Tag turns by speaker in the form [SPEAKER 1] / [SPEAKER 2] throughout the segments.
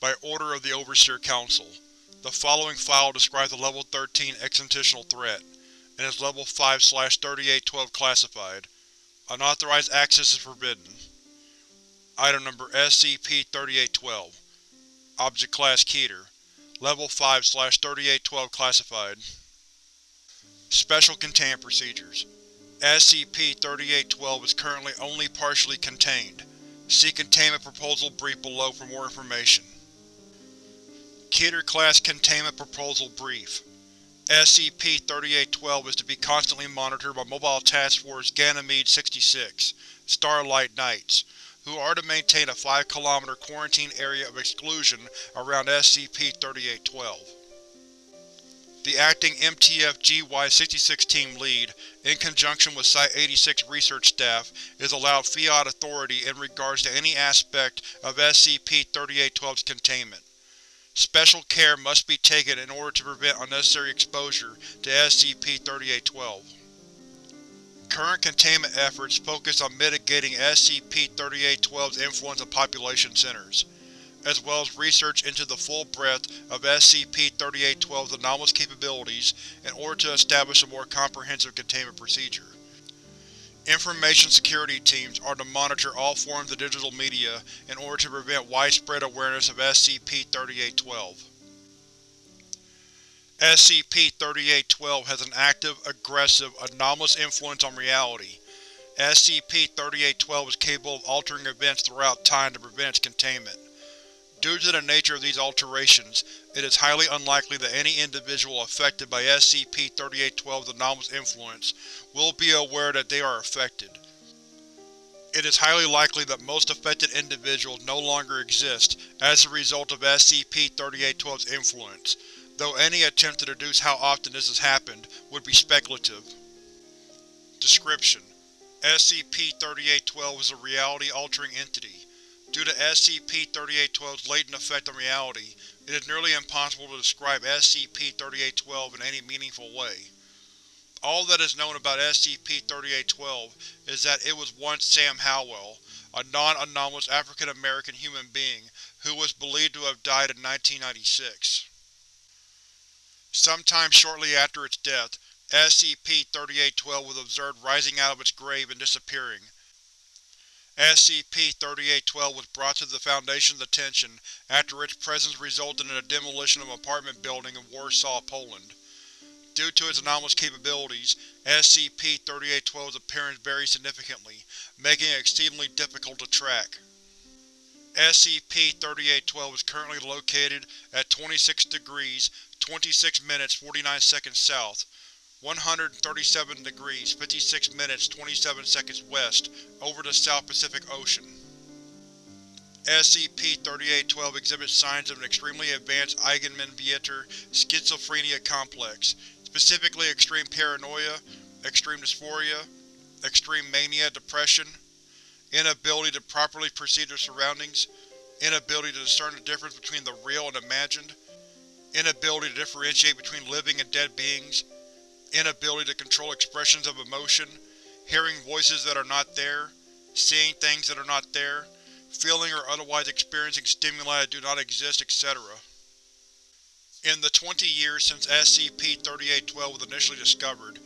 [SPEAKER 1] by order of the Overseer Council. The following file describes the Level 13 existential threat, and is Level 5-3812 classified. Unauthorized access is forbidden. Item Number SCP-3812 Object Class Keter Level 5-3812 classified. Special Containment Procedures SCP-3812 is currently only partially contained. See Containment Proposal Brief below for more information. Keter Class Containment Proposal Brief SCP-3812 is to be constantly monitored by Mobile Task Force Ganymede-66 Starlight Knights, who are to maintain a 5 km quarantine area of exclusion around SCP-3812. The acting MTF-GY-66 Team Lead, in conjunction with Site-86 research staff, is allowed fiat authority in regards to any aspect of SCP-3812's containment. Special care must be taken in order to prevent unnecessary exposure to SCP-3812. Current containment efforts focus on mitigating SCP-3812's influence on population centers, as well as research into the full breadth of SCP-3812's anomalous capabilities in order to establish a more comprehensive containment procedure. Information security teams are to monitor all forms of digital media in order to prevent widespread awareness of SCP-3812. SCP-3812 has an active, aggressive, anomalous influence on reality. SCP-3812 is capable of altering events throughout time to prevent its containment. Due to the nature of these alterations, it is highly unlikely that any individual affected by SCP-3812's anomalous influence will be aware that they are affected. It is highly likely that most affected individuals no longer exist as a result of SCP-3812's influence, though any attempt to deduce how often this has happened would be speculative. Description: SCP-3812 is a reality-altering entity. Due to SCP-3812's latent effect on reality, it is nearly impossible to describe SCP-3812 in any meaningful way. All that is known about SCP-3812 is that it was once Sam Howell, a non-anomalous African-American human being who was believed to have died in 1996. Sometime shortly after its death, SCP-3812 was observed rising out of its grave and disappearing. SCP-3812 was brought to the Foundation's attention after its presence resulted in the demolition of an apartment building in Warsaw, Poland. Due to its anomalous capabilities, SCP-3812's appearance varies significantly, making it exceedingly difficult to track. SCP-3812 is currently located at 26 degrees 26 minutes 49 seconds south, 137 degrees 56 minutes 27 seconds west over the South Pacific Ocean. SCP-3812 exhibits signs of an extremely advanced Eigenmann-Vietor schizophrenia complex, specifically extreme paranoia, extreme dysphoria, extreme mania depression, inability to properly perceive their surroundings, inability to discern the difference between the real and imagined, inability to differentiate between living and dead beings, inability to control expressions of emotion, hearing voices that are not there, seeing things that are not there, feeling or otherwise experiencing stimuli that do not exist, etc. In the 20 years since SCP-3812 was initially discovered,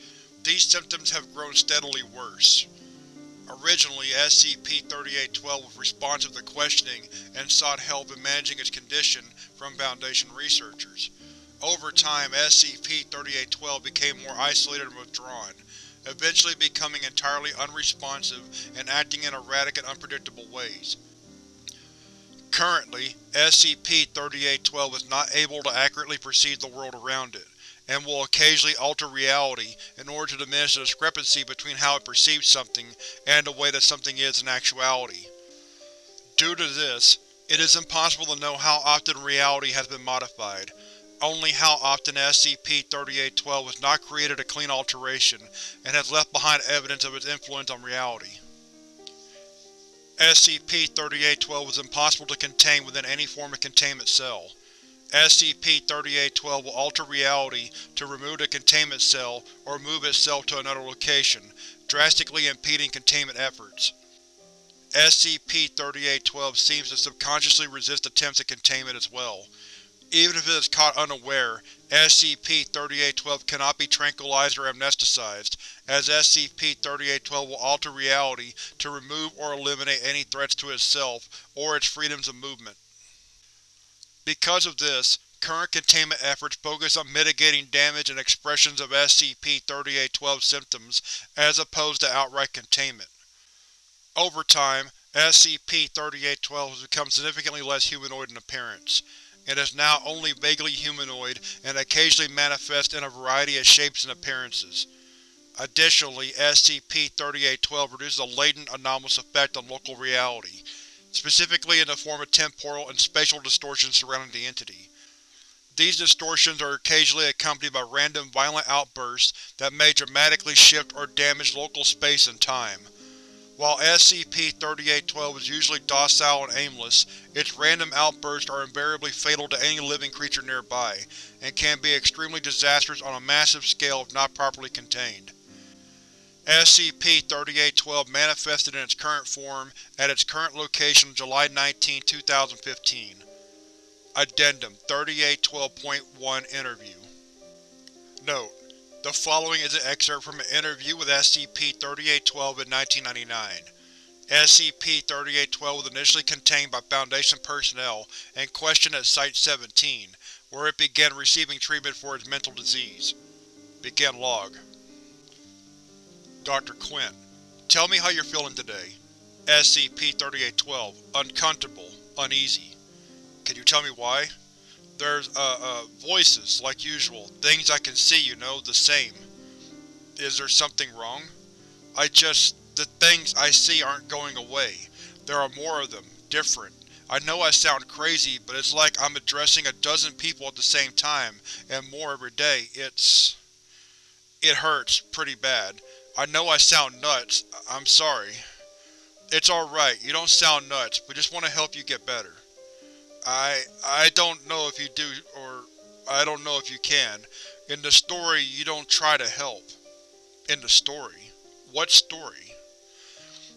[SPEAKER 1] these symptoms have grown steadily worse. Originally, SCP-3812 was responsive to questioning and sought help in managing its condition from Foundation researchers. Over time, SCP-3812 became more isolated and withdrawn, eventually becoming entirely unresponsive and acting in erratic and unpredictable ways. Currently, SCP-3812 is not able to accurately perceive the world around it, and will occasionally alter reality in order to diminish the discrepancy between how it perceives something and the way that something is in actuality. Due to this, it is impossible to know how often reality has been modified, only how often SCP-3812 has not created a clean alteration and has left behind evidence of its influence on reality. SCP-3812 is impossible to contain within any form of containment cell. SCP-3812 will alter reality to remove the containment cell or move itself to another location, drastically impeding containment efforts. SCP-3812 seems to subconsciously resist attempts at containment as well. Even if it is caught unaware, SCP-3812 cannot be tranquilized or amnesticized, as SCP-3812 will alter reality to remove or eliminate any threats to itself or its freedoms of movement. Because of this, current containment efforts focus on mitigating damage and expressions of SCP-3812 symptoms as opposed to outright containment. Over time, SCP-3812 has become significantly less humanoid in appearance. It is now only vaguely humanoid and occasionally manifests in a variety of shapes and appearances. Additionally, SCP-3812 produces a latent anomalous effect on local reality, specifically in the form of temporal and spatial distortions surrounding the entity. These distortions are occasionally accompanied by random violent outbursts that may dramatically shift or damage local space and time. While SCP-3812 is usually docile and aimless, its random outbursts are invariably fatal to any living creature nearby, and can be extremely disastrous on a massive scale if not properly contained. SCP-3812 manifested in its current form at its current location on July 19, 2015. Addendum 3812.1 Interview Note: The following is an excerpt from an interview with SCP-3812 in 1999. SCP-3812 was initially contained by Foundation personnel and questioned at Site-17, where it began receiving treatment for its mental disease. Begin log. Dr. Quint: Tell me how you're feeling today. SCP-3812: Uncomfortable. Uneasy. Can you tell me why? There's, uh, uh, voices, like usual. Things I can see, you know, the same. Is there something wrong? I just… the things I see aren't going away. There are more of them, different. I know I sound crazy, but it's like I'm addressing a dozen people at the same time, and more every day. It's… It hurts, pretty bad. I know I sound nuts. I'm sorry. It's alright, you don't sound nuts, we just want to help you get better. I… I don't know if you do, or I don't know if you can. In the story, you don't try to help. In the story? What story?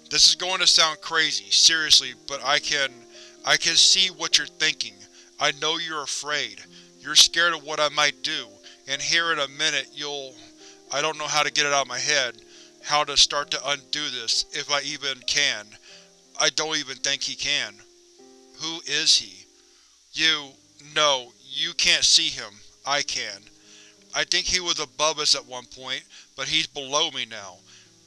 [SPEAKER 1] This is going to sound crazy, seriously, but I can… I can see what you're thinking. I know you're afraid. You're scared of what I might do, and here in a minute you'll… I don't know how to get it out of my head, how to start to undo this, if I even can. I don't even think he can. Who is he? You… no, you can't see him. I can. I think he was above us at one point, but he's below me now.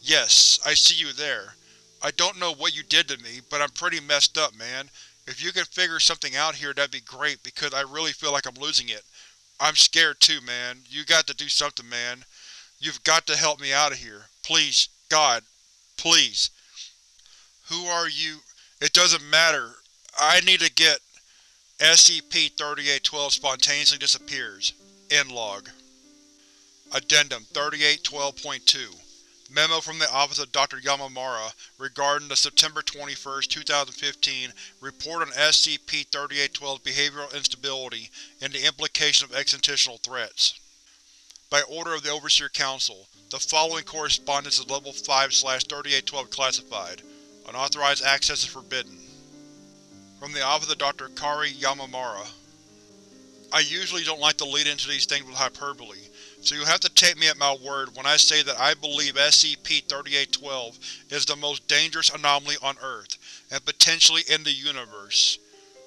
[SPEAKER 1] Yes, I see you there. I don't know what you did to me, but I'm pretty messed up, man. If you could figure something out here that'd be great, because I really feel like I'm losing it. I'm scared too, man. You got to do something, man. You've got to help me out of here. Please, God, please. Who are you? It doesn't matter. I need to get… SCP-3812 spontaneously disappears. End log. Addendum 3812.2 Memo from the Office of Dr. Yamamura regarding the September 21, 2015 report on SCP-3812's behavioral instability and the implication of existential threats. By order of the Overseer Council, the following correspondence is Level 5-3812 classified. Unauthorized access is forbidden. From the office of Dr. Kari Yamamura. I usually don't like to lead into these things with hyperbole, so you'll have to take me at my word when I say that I believe SCP-3812 is the most dangerous anomaly on Earth, and potentially in the universe.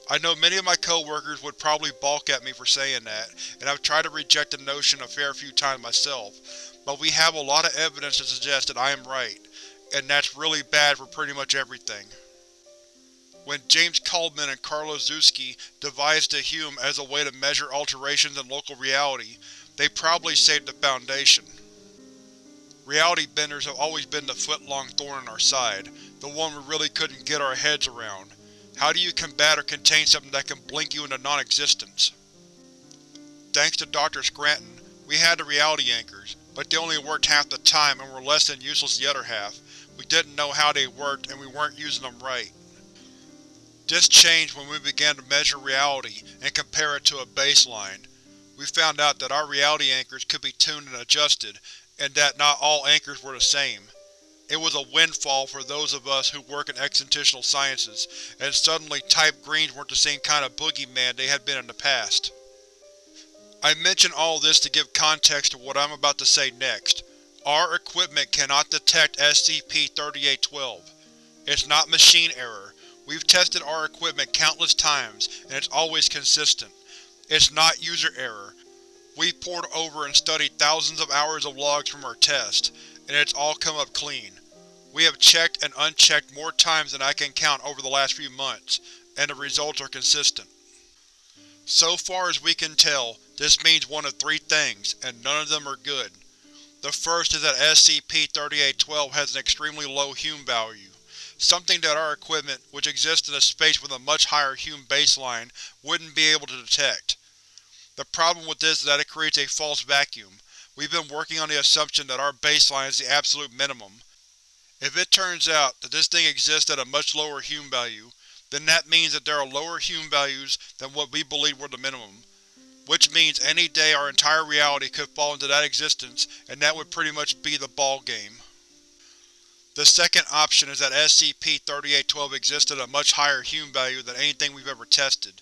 [SPEAKER 1] I know many of my co-workers would probably balk at me for saying that, and I've tried to reject the notion a fair few times myself, but we have a lot of evidence to suggest that I am right, and that's really bad for pretty much everything. When James Caldman and Carlos Zuski devised the Hume as a way to measure alterations in local reality, they probably saved the Foundation. Reality benders have always been the foot-long thorn in our side, the one we really couldn't get our heads around. How do you combat or contain something that can blink you into non-existence? Thanks to Dr. Scranton, we had the reality anchors, but they only worked half the time and were less than useless the other half. We didn't know how they worked and we weren't using them right. This changed when we began to measure reality and compare it to a baseline. We found out that our reality anchors could be tuned and adjusted, and that not all anchors were the same. It was a windfall for those of us who work in existential sciences, and suddenly Type Greens weren't the same kind of boogeyman they had been in the past. I mention all this to give context to what I'm about to say next. Our equipment cannot detect SCP-3812. It's not machine error. We've tested our equipment countless times, and it's always consistent. It's not user error. We've pored over and studied thousands of hours of logs from our test, and it's all come up clean. We have checked and unchecked more times than I can count over the last few months, and the results are consistent. So far as we can tell, this means one of three things, and none of them are good. The first is that SCP-3812 has an extremely low Hume value, something that our equipment, which exists in a space with a much higher Hume baseline, wouldn't be able to detect. The problem with this is that it creates a false vacuum. We've been working on the assumption that our baseline is the absolute minimum. If it turns out that this thing exists at a much lower Hume value, then that means that there are lower Hume values than what we believe were the minimum which means any day our entire reality could fall into that existence and that would pretty much be the ballgame. The second option is that SCP-3812 exists at a much higher Hume value than anything we've ever tested.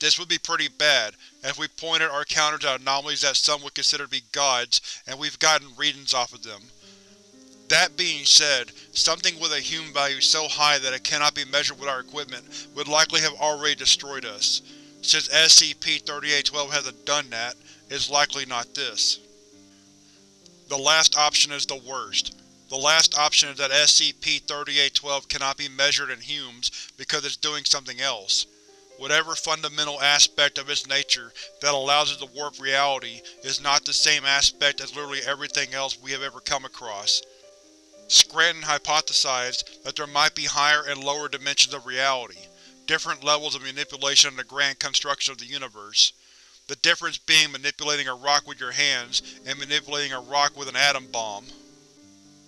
[SPEAKER 1] This would be pretty bad, if we pointed our counters at anomalies that some would consider to be gods and we've gotten readings off of them. That being said, something with a Hume value so high that it cannot be measured with our equipment would likely have already destroyed us. Since SCP-3812 hasn't done that, it's likely not this. The last option is the worst. The last option is that SCP-3812 cannot be measured in Humes because it's doing something else. Whatever fundamental aspect of its nature that allows it to warp reality is not the same aspect as literally everything else we have ever come across. Scranton hypothesized that there might be higher and lower dimensions of reality, different levels of manipulation in the grand construction of the universe. The difference being manipulating a rock with your hands and manipulating a rock with an atom bomb.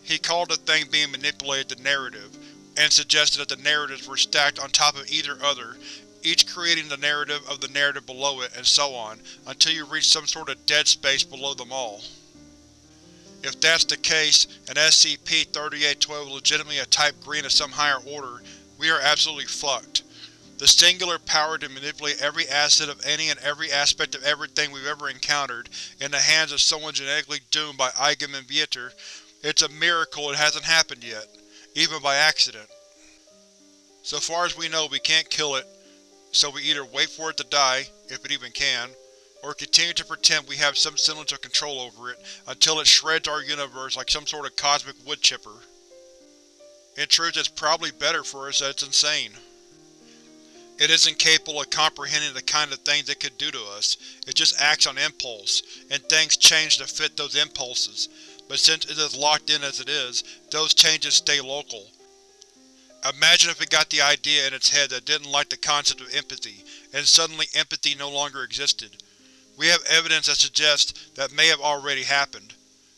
[SPEAKER 1] He called the thing being manipulated the narrative, and suggested that the narratives were stacked on top of either other, each creating the narrative of the narrative below it, and so on, until you reach some sort of dead space below them all. If that's the case, and SCP-3812 is legitimately a Type Green of some higher order, we are absolutely fucked. The singular power to manipulate every asset of any and every aspect of everything we've ever encountered in the hands of someone genetically doomed by Eigenmann Vietor, it's a miracle it hasn't happened yet, even by accident. So far as we know we can't kill it, so we either wait for it to die, if it even can, or continue to pretend we have some semblance of control over it until it shreds our universe like some sort of cosmic wood chipper. In truth it's probably better for us that it's insane. It isn't capable of comprehending the kind of things it could do to us, it just acts on impulse, and things change to fit those impulses, but since it is locked in as it is, those changes stay local. Imagine if it got the idea in its head that it didn't like the concept of empathy, and suddenly empathy no longer existed. We have evidence that suggests that may have already happened.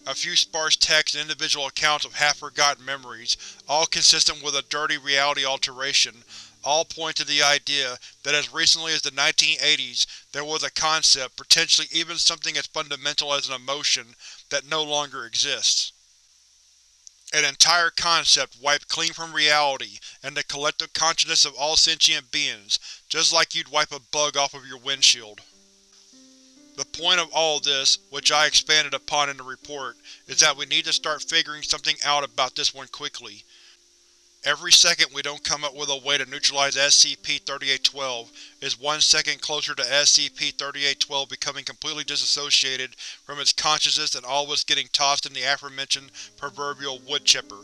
[SPEAKER 1] A few sparse texts and individual accounts of half-forgotten memories, all consistent with a dirty reality alteration, all point to the idea that as recently as the 1980s there was a concept, potentially even something as fundamental as an emotion, that no longer exists. An entire concept wiped clean from reality and the collective consciousness of all sentient beings, just like you'd wipe a bug off of your windshield. The point of all this, which I expanded upon in the report, is that we need to start figuring something out about this one quickly, Every second we don't come up with a way to neutralize SCP-3812 is one second closer to SCP-3812 becoming completely disassociated from its consciousness and all of us getting tossed in the aforementioned proverbial wood chipper.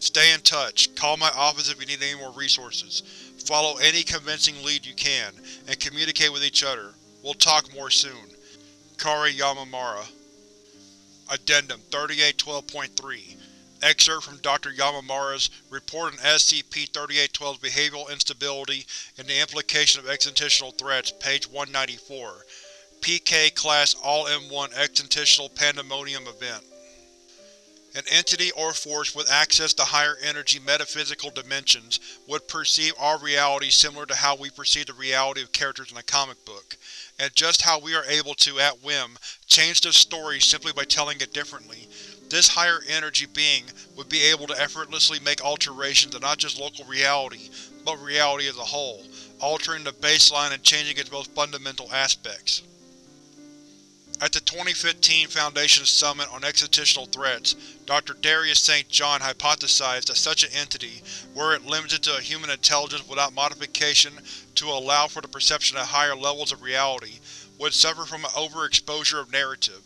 [SPEAKER 1] Stay in touch, call my office if you need any more resources, follow any convincing lead you can, and communicate with each other. We'll talk more soon. Kari Yamamura Addendum 3812.3 Excerpt from Dr. Yamamura's Report on SCP-3812's Behavioral Instability and the Implication of Existential Threats, page 194. PK Class All-in-One Existential Pandemonium Event An entity or force with access to higher energy metaphysical dimensions would perceive our reality similar to how we perceive the reality of characters in a comic book, and just how we are able to, at whim, change the story simply by telling it differently, This higher energy being would be able to effortlessly make alterations to not just local reality, but reality as a whole, altering the baseline and changing its most fundamental aspects. At the 2015 Foundation Summit on Existential Threats, Dr. Darius St. John hypothesized that such an entity, were it limited to a human intelligence without modification to allow for the perception of higher levels of reality, would suffer from an overexposure of narrative.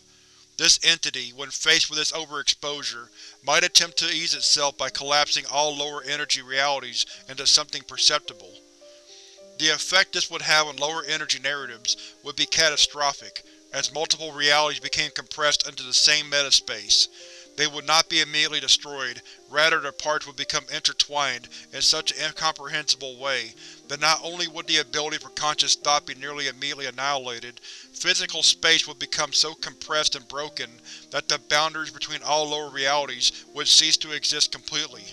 [SPEAKER 1] This entity, when faced with this overexposure, might attempt to ease itself by collapsing all lower energy realities into something perceptible. The effect this would have on lower energy narratives would be catastrophic, as multiple realities became compressed into the same metaspace. They would not be immediately destroyed, rather their parts would become intertwined in such an incomprehensible way that not only would the ability for conscious thought be nearly immediately annihilated, physical space would become so compressed and broken that the boundaries between all lower realities would cease to exist completely.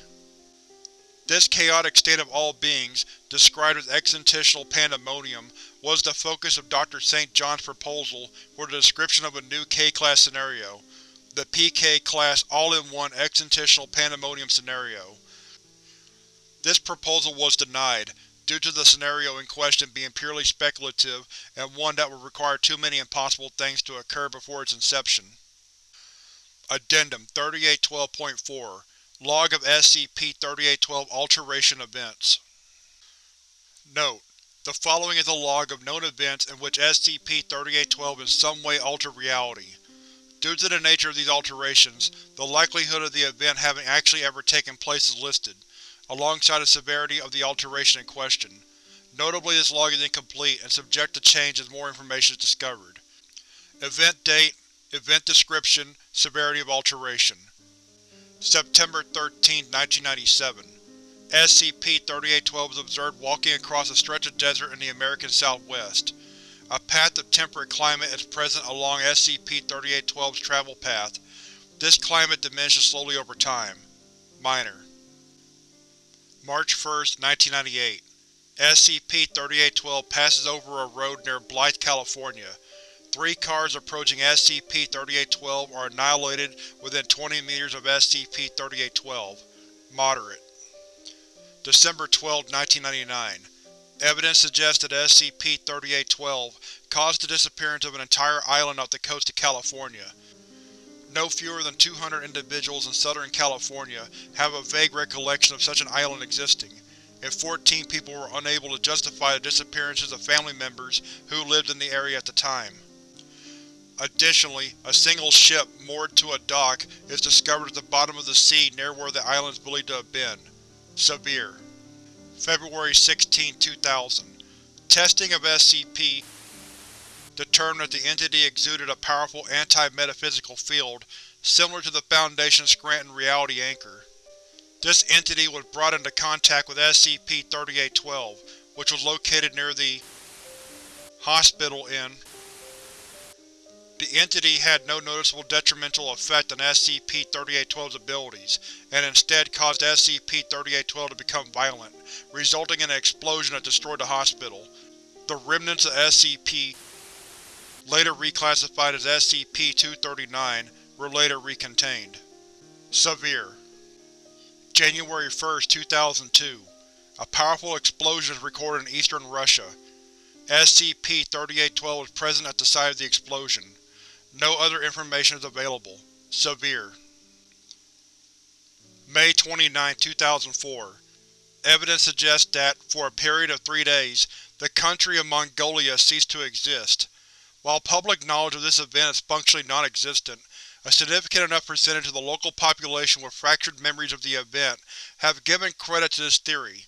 [SPEAKER 1] This chaotic state of all beings, described as existential pandemonium, was the focus of Dr. St. John's proposal for the description of a new K-Class scenario, the PK-Class All-in-One Existential Pandemonium Scenario. This proposal was denied, due to the scenario in question being purely speculative and one that would require too many impossible things to occur before its inception. Addendum 3812.4 Log of SCP-3812 Alteration Events Note: The following is a log of known events in which SCP-3812 in some way altered reality. Due to the nature of these alterations, the likelihood of the event having actually ever taken place is listed, alongside the severity of the alteration in question. Notably this log is incomplete and subject to change as more information is discovered. Event Date Event Description Severity of Alteration September 13, 1997 SCP-3812 was observed walking across a stretch of desert in the American Southwest. A path of temperate climate is present along SCP-3812's travel path. This climate diminishes slowly over time. Minor. March 1, 1998 SCP-3812 passes over a road near Blythe, California. Three cars approaching SCP-3812 are annihilated within 20 meters of SCP-3812. Moderate. December 12, 1999 Evidence suggests that SCP-3812 caused the disappearance of an entire island off the coast of California. No fewer than 200 individuals in Southern California have a vague recollection of such an island existing, and 14 people were unable to justify the disappearances of family members who lived in the area at the time. Additionally, a single ship moored to a dock is discovered at the bottom of the sea near where the island is believed to have been. Severe. February 16, 2000 Testing of SCP determined that the entity exuded a powerful anti-metaphysical field similar to the Foundation's Scranton Reality Anchor. This entity was brought into contact with SCP-3812, which was located near the hospital in the entity had no noticeable detrimental effect on SCP-3812's abilities, and instead caused SCP-3812 to become violent, resulting in an explosion that destroyed the hospital. The remnants of SCP, later reclassified as SCP-239, were later recontained. Severe January 1, 2002 A powerful explosion is recorded in eastern Russia. SCP-3812 was present at the site of the explosion. No other information is available. Severe. May 29, 2004 Evidence suggests that, for a period of three days, the country of Mongolia ceased to exist. While public knowledge of this event is functionally non-existent, a significant enough percentage of the local population with fractured memories of the event have given credit to this theory.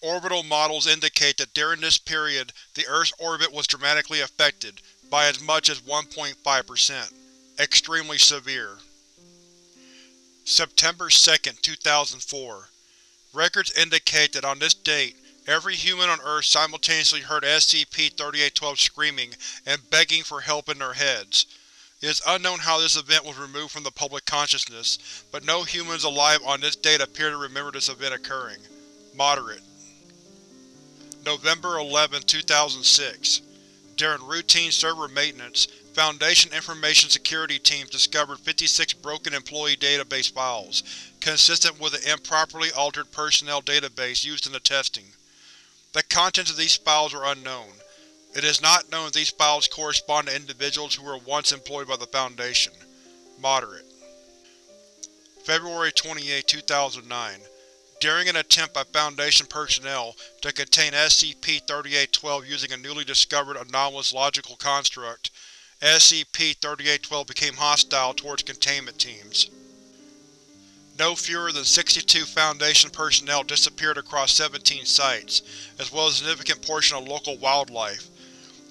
[SPEAKER 1] Orbital models indicate that during this period the Earth's orbit was dramatically affected, by as much as 1.5%. Extremely severe. September 2, 2004 Records indicate that on this date, every human on Earth simultaneously heard SCP-3812 screaming and begging for help in their heads. It is unknown how this event was removed from the public consciousness, but no humans alive on this date appear to remember this event occurring. Moderate. November 11, 2006 during routine server maintenance, Foundation Information Security teams discovered 56 broken employee database files, consistent with an improperly altered personnel database used in the testing. The contents of these files are unknown. It is not known if these files correspond to individuals who were once employed by the Foundation. Moderate. February 28, 2009 During an attempt by Foundation personnel to contain SCP-3812 using a newly discovered anomalous logical construct, SCP-3812 became hostile towards containment teams. No fewer than 62 Foundation personnel disappeared across 17 sites, as well as a significant portion of local wildlife.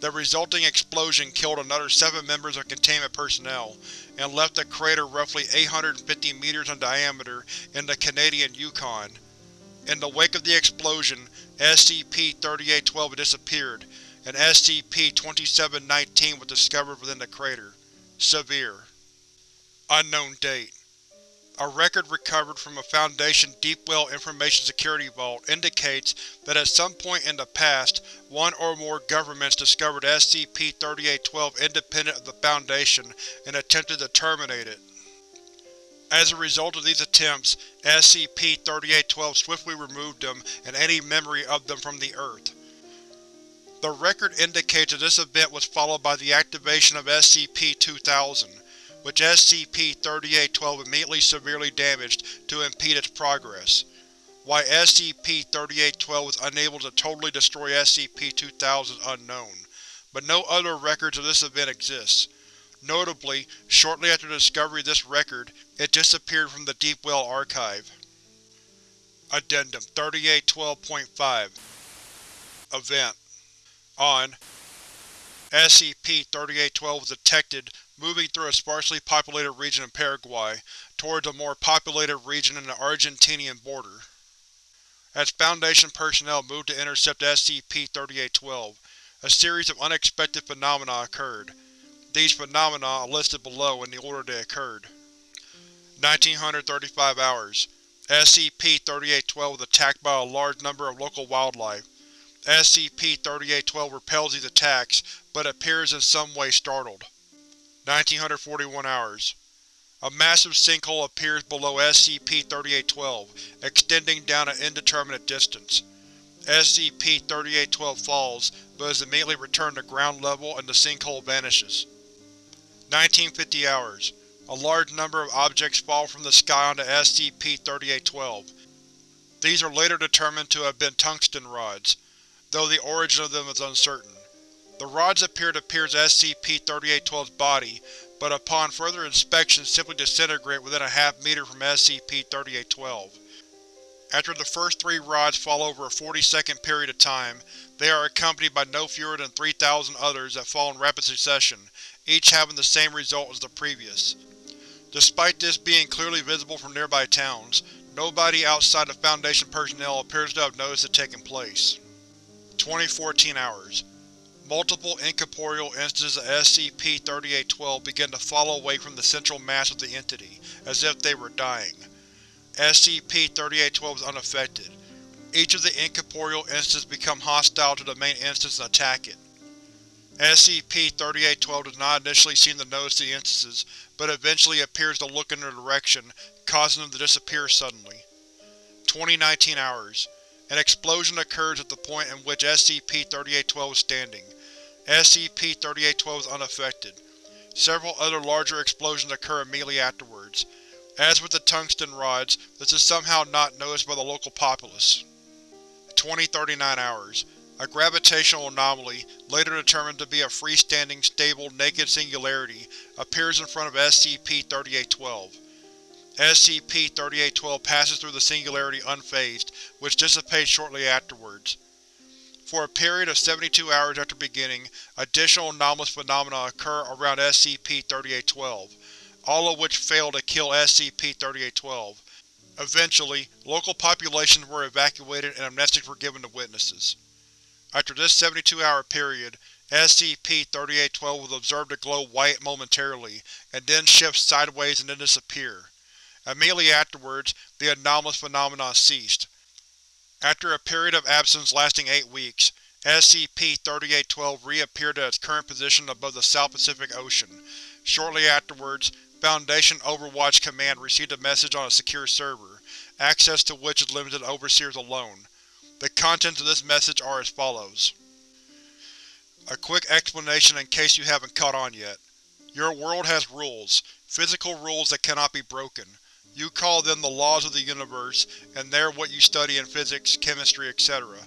[SPEAKER 1] The resulting explosion killed another seven members of containment personnel, and left a crater roughly 850 meters in diameter in the Canadian Yukon. In the wake of the explosion, SCP-3812 disappeared, and SCP-2719 was discovered within the crater. Severe. Unknown date. A record recovered from a Foundation Deepwell Information Security Vault indicates that at some point in the past, one or more governments discovered SCP-3812 independent of the Foundation and attempted to terminate it. As a result of these attempts, SCP-3812 swiftly removed them and any memory of them from the Earth. The record indicates that this event was followed by the activation of SCP-2000, which SCP-3812 immediately severely damaged to impede its progress. Why SCP-3812 was unable to totally destroy SCP-2000 is unknown, but no other records of this event exist. Notably, shortly after the discovery of this record, it disappeared from the Deepwell archive. Addendum 3812.5 Event on SCP-3812 was detected moving through a sparsely populated region in Paraguay, towards a more populated region in the Argentinian border. As Foundation personnel moved to intercept SCP-3812, a series of unexpected phenomena occurred. These phenomena are listed below in the order they occurred. 1935 hours. SCP-3812 was attacked by a large number of local wildlife. SCP-3812 repels these attacks, but appears in some way startled. 1941 hours. A massive sinkhole appears below SCP-3812, extending down an indeterminate distance. SCP-3812 falls, but is immediately returned to ground level and the sinkhole vanishes. 1950 hours. A large number of objects fall from the sky onto SCP-3812. These are later determined to have been tungsten rods though the origin of them is uncertain. The rods appear to pierce SCP-3812's body, but upon further inspection simply disintegrate within a half meter from SCP-3812. After the first three rods fall over a 40-second period of time, they are accompanied by no fewer than 3,000 others that fall in rapid succession, each having the same result as the previous. Despite this being clearly visible from nearby towns, nobody outside of Foundation personnel appears to have noticed it taking place. 2014 hours. Multiple incorporeal instances of SCP-3812 begin to fall away from the central mass of the entity, as if they were dying. SCP-3812 is unaffected. Each of the incorporeal instances become hostile to the main instance and attack it. SCP-3812 does not initially seem to notice the instances, but eventually appears to look in their direction, causing them to disappear suddenly. 2019 hours. An explosion occurs at the point in which SCP-3812 is standing. SCP-3812 is unaffected. Several other larger explosions occur immediately afterwards. As with the tungsten rods, this is somehow not noticed by the local populace. 2039 hours. A gravitational anomaly, later determined to be a freestanding, stable, naked singularity, appears in front of SCP-3812. SCP-3812 passes through the singularity unfazed, which dissipates shortly afterwards. For a period of 72 hours after beginning, additional anomalous phenomena occur around SCP-3812, all of which fail to kill SCP-3812. Eventually, local populations were evacuated and amnestics were given to witnesses. After this 72-hour period, SCP-3812 was observed to glow white momentarily, and then shift sideways and then disappear. Immediately afterwards, the anomalous phenomenon ceased. After a period of absence lasting eight weeks, SCP-3812 reappeared at its current position above the South Pacific Ocean. Shortly afterwards, Foundation Overwatch Command received a message on a secure server, access to which is limited to Overseers alone. The contents of this message are as follows. A quick explanation in case you haven't caught on yet. Your world has rules, physical rules that cannot be broken. You call them the laws of the universe, and they're what you study in physics, chemistry, etc.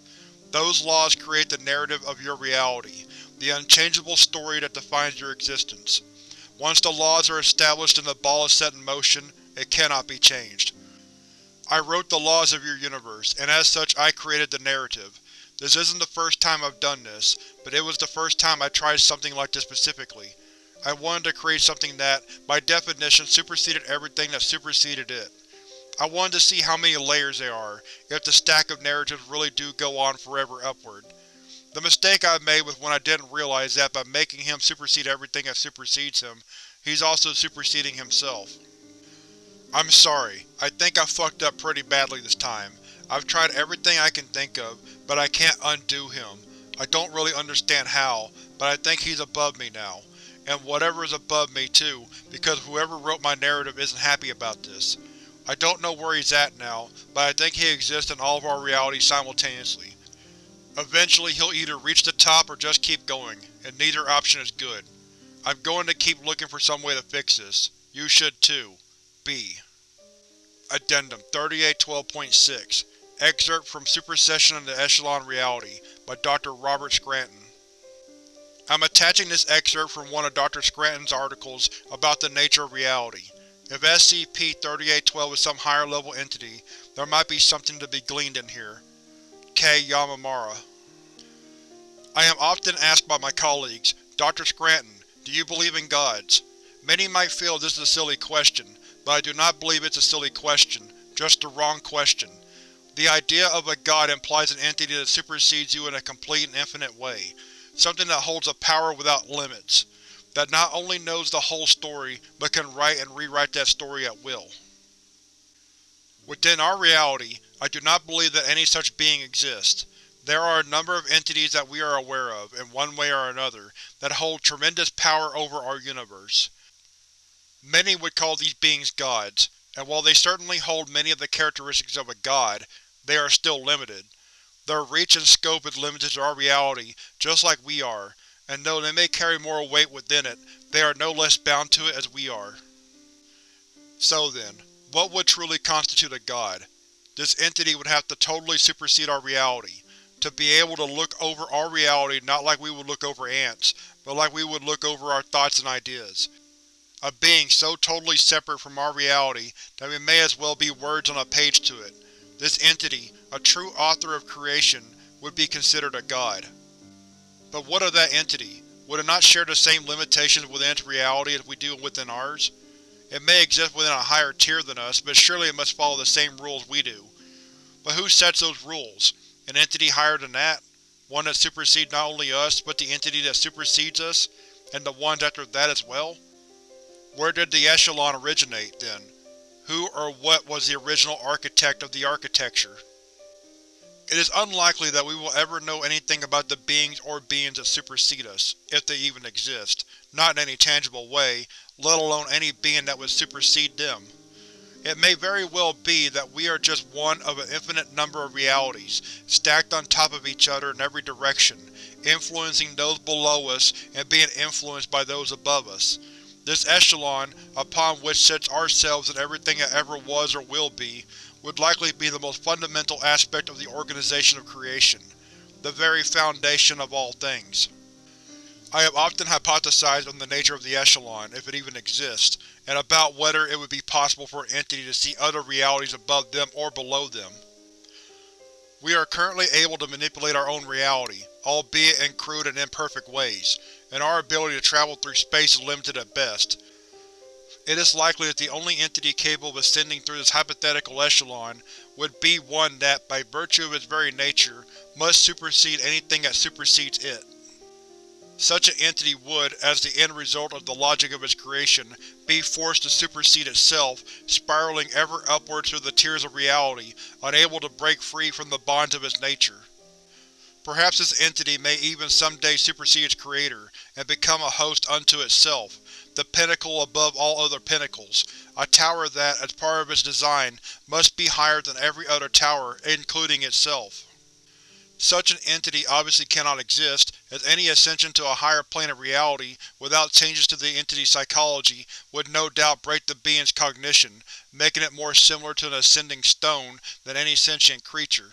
[SPEAKER 1] Those laws create the narrative of your reality, the unchangeable story that defines your existence. Once the laws are established and the ball is set in motion, it cannot be changed. I wrote the laws of your universe, and as such I created the narrative. This isn't the first time I've done this, but it was the first time I tried something like this specifically. I wanted to create something that, by definition, superseded everything that superseded it. I wanted to see how many layers there are, if the stack of narratives really do go on forever upward. The mistake I made was when I didn't realize that by making him supersede everything that supersedes him, he's also superseding himself. I'm sorry, I think I fucked up pretty badly this time. I've tried everything I can think of, but I can't undo him. I don't really understand how, but I think he's above me now. And whatever is above me, too, because whoever wrote my narrative isn't happy about this. I don't know where he's at now, but I think he exists in all of our realities simultaneously. Eventually he'll either reach the top or just keep going, and neither option is good. I'm going to keep looking for some way to fix this. You should too. B. Addendum 3812.6 Excerpt from Supersession into Echelon Reality by Dr. Robert Scranton I'm attaching this excerpt from one of Dr. Scranton's articles about the nature of reality. If SCP-3812 is some higher-level entity, there might be something to be gleaned in here. K. Yamamura I am often asked by my colleagues, Dr. Scranton, do you believe in gods? Many might feel this is a silly question, but I do not believe it's a silly question, just the wrong question. The idea of a god implies an entity that supersedes you in a complete and infinite way, something that holds a power without limits that not only knows the whole story, but can write and rewrite that story at will. Within our reality, I do not believe that any such being exists. There are a number of entities that we are aware of, in one way or another, that hold tremendous power over our universe. Many would call these beings gods, and while they certainly hold many of the characteristics of a god, they are still limited. Their reach and scope is limited to our reality, just like we are, and though they may carry more weight within it, they are no less bound to it as we are. So then, what would truly constitute a god? This entity would have to totally supersede our reality, to be able to look over our reality not like we would look over ants, but like we would look over our thoughts and ideas. A being so totally separate from our reality that we may as well be words on a page to it. This entity, a true author of creation, would be considered a god. But what of that entity? Would it not share the same limitations within its reality as we do within ours? It may exist within a higher tier than us, but surely it must follow the same rules we do. But who sets those rules? An entity higher than that? One that supersedes not only us, but the entity that supersedes us, and the ones after that as well? Where did the Echelon originate, then? Who or what was the original architect of the architecture? It is unlikely that we will ever know anything about the beings or beings that supersede us, if they even exist, not in any tangible way, let alone any being that would supersede them. It may very well be that we are just one of an infinite number of realities, stacked on top of each other in every direction, influencing those below us and being influenced by those above us. This echelon, upon which sits ourselves and everything that ever was or will be, would likely be the most fundamental aspect of the organization of creation, the very foundation of all things. I have often hypothesized on the nature of the Echelon, if it even exists, and about whether it would be possible for an entity to see other realities above them or below them. We are currently able to manipulate our own reality, albeit in crude and imperfect ways, and our ability to travel through space is limited at best. It is likely that the only entity capable of ascending through this hypothetical echelon would be one that, by virtue of its very nature, must supersede anything that supersedes it. Such an entity would, as the end result of the logic of its creation, be forced to supersede itself, spiraling ever upwards through the tiers of reality, unable to break free from the bonds of its nature. Perhaps this entity may even someday supersede its creator, and become a host unto itself, the pinnacle above all other pinnacles, a tower that, as part of its design, must be higher than every other tower, including itself. Such an entity obviously cannot exist, as any ascension to a higher plane of reality without changes to the entity's psychology would no doubt break the being's cognition, making it more similar to an ascending stone than any sentient creature.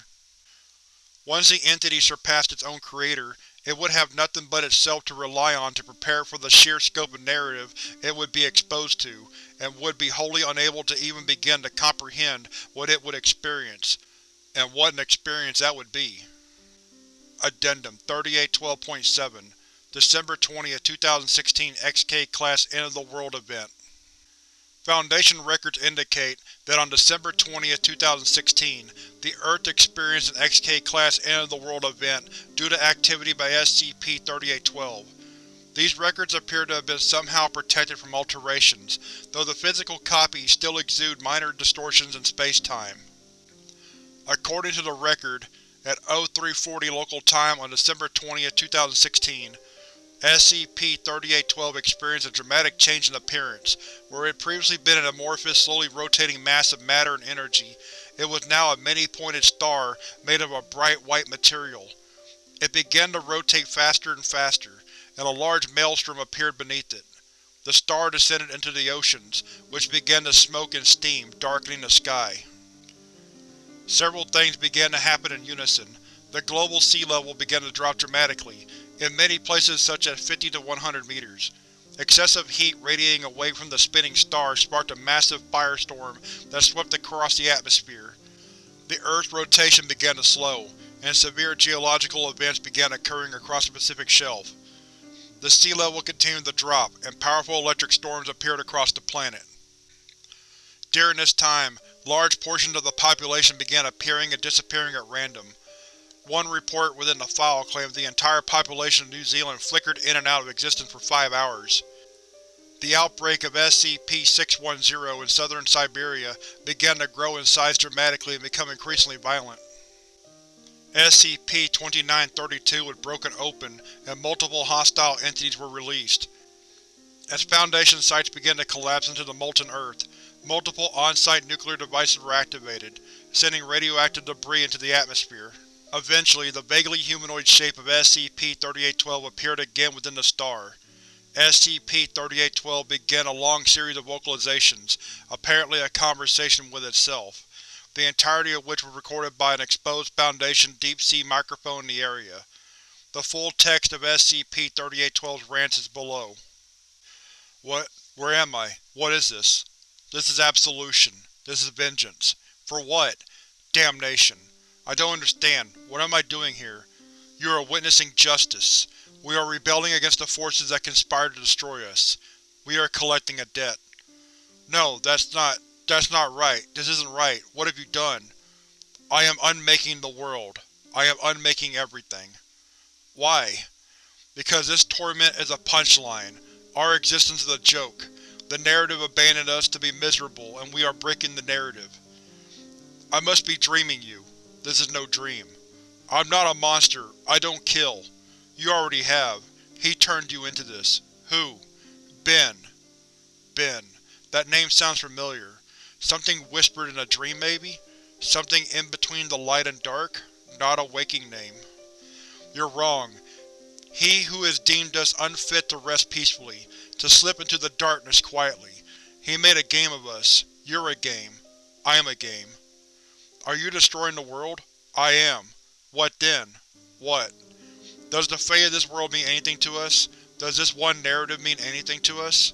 [SPEAKER 1] Once the entity surpassed its own creator, it would have nothing but itself to rely on to prepare for the sheer scope of narrative it would be exposed to, and would be wholly unable to even begin to comprehend what it would experience. And what an experience that would be. Addendum 3812.7 December 20, 2016 XK Class End of the World Event Foundation records indicate that on December 20, 2016, the Earth experienced an XK-class end-of-the-world event due to activity by SCP-3812. These records appear to have been somehow protected from alterations, though the physical copies still exude minor distortions in space-time. According to the record, at 0340 local time on December 20, 2016, SCP-3812 experienced a dramatic change in appearance. Where it had previously been an amorphous, slowly rotating mass of matter and energy, it was now a many-pointed star made of a bright white material. It began to rotate faster and faster, and a large maelstrom appeared beneath it. The star descended into the oceans, which began to smoke and steam, darkening the sky. Several things began to happen in unison. The global sea level began to drop dramatically, in many places such as 50 to 100 meters. Excessive heat radiating away from the spinning star sparked a massive firestorm that swept across the atmosphere. The Earth's rotation began to slow, and severe geological events began occurring across the Pacific Shelf. The sea level continued to drop, and powerful electric storms appeared across the planet. During this time, large portions of the population began appearing and disappearing at random. One report within the file claims the entire population of New Zealand flickered in and out of existence for five hours. The outbreak of SCP-610 in southern Siberia began to grow in size dramatically and become increasingly violent. SCP-2932 was broken open, and multiple hostile entities were released. As Foundation sites began to collapse into the molten Earth, multiple on-site nuclear devices were activated, sending radioactive debris into the atmosphere. Eventually, the vaguely humanoid shape of SCP-3812 appeared again within the star. SCP-3812 began a long series of vocalizations, apparently a conversation with itself, the entirety of which was recorded by an exposed Foundation deep-sea microphone in the area. The full text of SCP-3812's rants is below. What? Where am I? What is this? This is absolution. This is vengeance. For what? Damnation. I don't understand. What am I doing here? You are witnessing justice. We are rebelling against the forces that conspire to destroy us. We are collecting a debt. No, that's not… that's not right. This isn't right. What have you done? I am unmaking the world. I am unmaking everything. Why? Because this torment is a punchline. Our existence is a joke. The narrative abandoned us to be miserable, and we are breaking the narrative. I must be dreaming you. This is no dream. I'm not a monster. I don't kill. You already have. He turned you into this. Who? Ben. Ben. That name sounds familiar. Something whispered in a dream, maybe? Something in between the light and dark? Not a waking name. You're wrong. He who has deemed us unfit to rest peacefully, to slip into the darkness quietly. He made a game of us. You're a game. I am a game. Are you destroying the world? I am. What then? What? Does the fate of this world mean anything to us? Does this one narrative mean anything to us?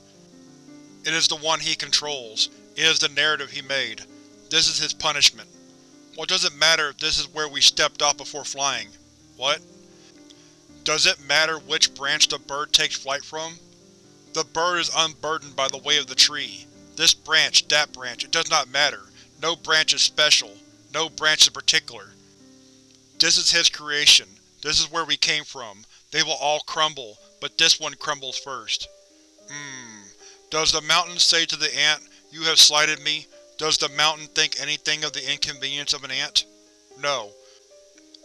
[SPEAKER 1] It is the one he controls. It is the narrative he made. This is his punishment. What does it matter if this is where we stepped off before flying? What? Does it matter which branch the bird takes flight from? The bird is unburdened by the weight of the tree. This branch, that branch, it does not matter. No branch is special. No branch in particular. This is his creation. This is where we came from. They will all crumble, but this one crumbles first. Hmm. Does the mountain say to the ant, you have slighted me? Does the mountain think anything of the inconvenience of an ant? No.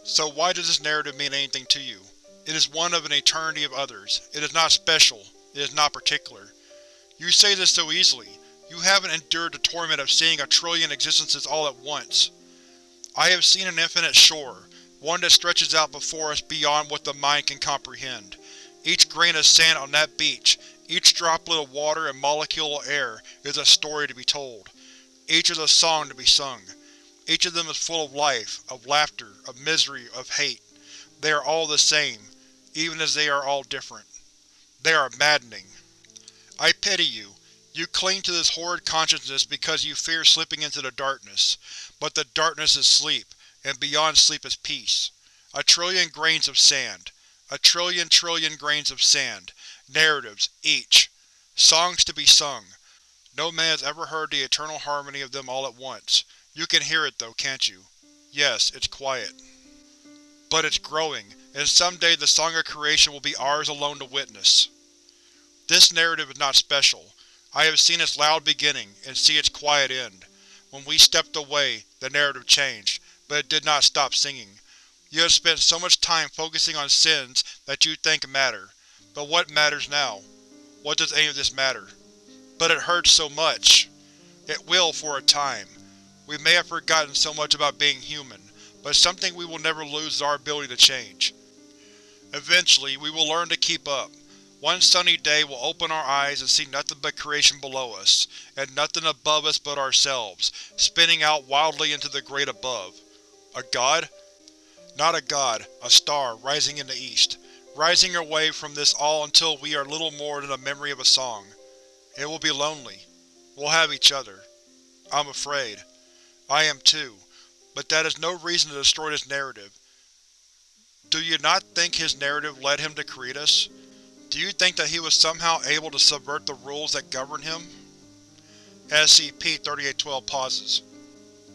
[SPEAKER 1] So why does this narrative mean anything to you? It is one of an eternity of others. It is not special. It is not particular. You say this so easily. You haven't endured the torment of seeing a trillion existences all at once. I have seen an infinite shore, one that stretches out before us beyond what the mind can comprehend. Each grain of sand on that beach, each droplet of water and molecule of air is a story to be told. Each is a song to be sung. Each of them is full of life, of laughter, of misery, of hate. They are all the same, even as they are all different. They are maddening. I pity you. You cling to this horrid consciousness because you fear slipping into the darkness. But the darkness is sleep, and beyond sleep is peace. A trillion grains of sand. A trillion trillion grains of sand. Narratives, each. Songs to be sung. No man has ever heard the eternal harmony of them all at once. You can hear it though, can't you? Yes, it's quiet. But it's growing, and someday the song of creation will be ours alone to witness. This narrative is not special. I have seen its loud beginning, and see its quiet end. When we stepped away, the narrative changed, but it did not stop singing. You have spent so much time focusing on sins that you think matter. But what matters now? What does any of this matter? But it hurts so much. It will for a time. We may have forgotten so much about being human, but something we will never lose is our ability to change. Eventually, we will learn to keep up. One sunny day we'll open our eyes and see nothing but creation below us, and nothing above us but ourselves, spinning out wildly into the great above. A god? Not a god, a star rising in the east rising away from this all until we are little more than a memory of a song. It will be lonely. We'll have each other. I'm afraid. I am too, but that is no reason to destroy this narrative. Do you not think his narrative led him to create us? Do you think that he was somehow able to subvert the rules that govern him? SCP-3812 pauses.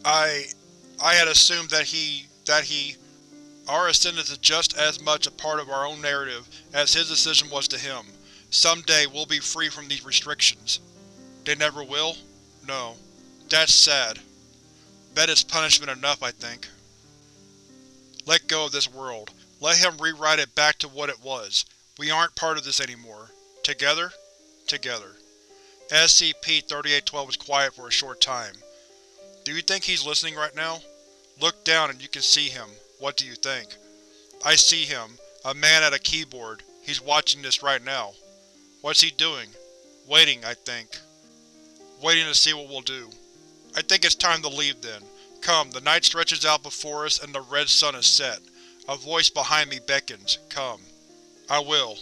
[SPEAKER 1] I… I had assumed that he… that he… Our ascendance is just as much a part of our own narrative as his decision was to him. Someday we'll be free from these restrictions. They never will? No. That's sad. That is punishment enough, I think. Let go of this world. Let him rewrite it back to what it was. We aren't part of this anymore. Together? Together. SCP-3812 was quiet for a short time. Do you think he's listening right now? Look down and you can see him. What do you think? I see him, a man at a keyboard. He's watching this right now. What's he doing? Waiting, I think. Waiting to see what we'll do. I think it's time to leave then. Come, the night stretches out before us and the red sun is set. A voice behind me beckons. Come. I will.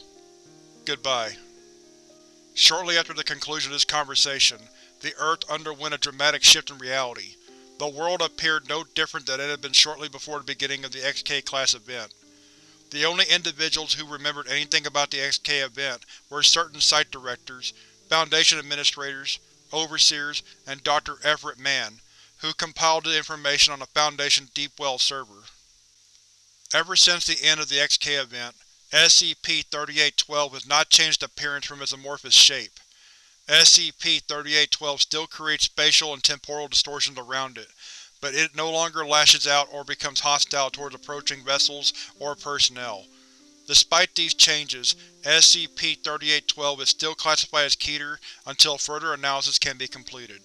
[SPEAKER 1] Goodbye. Shortly after the conclusion of this conversation, the Earth underwent a dramatic shift in reality. The world appeared no different than it had been shortly before the beginning of the XK-class event. The only individuals who remembered anything about the XK event were certain site directors, Foundation administrators, overseers, and Dr. Everett Mann, who compiled the information on the Foundation Deepwell server. Ever since the end of the XK event, SCP-3812 has not changed appearance from its amorphous shape. SCP-3812 still creates spatial and temporal distortions around it, but it no longer lashes out or becomes hostile towards approaching vessels or personnel. Despite these changes, SCP-3812 is still classified as Keter until further analysis can be completed.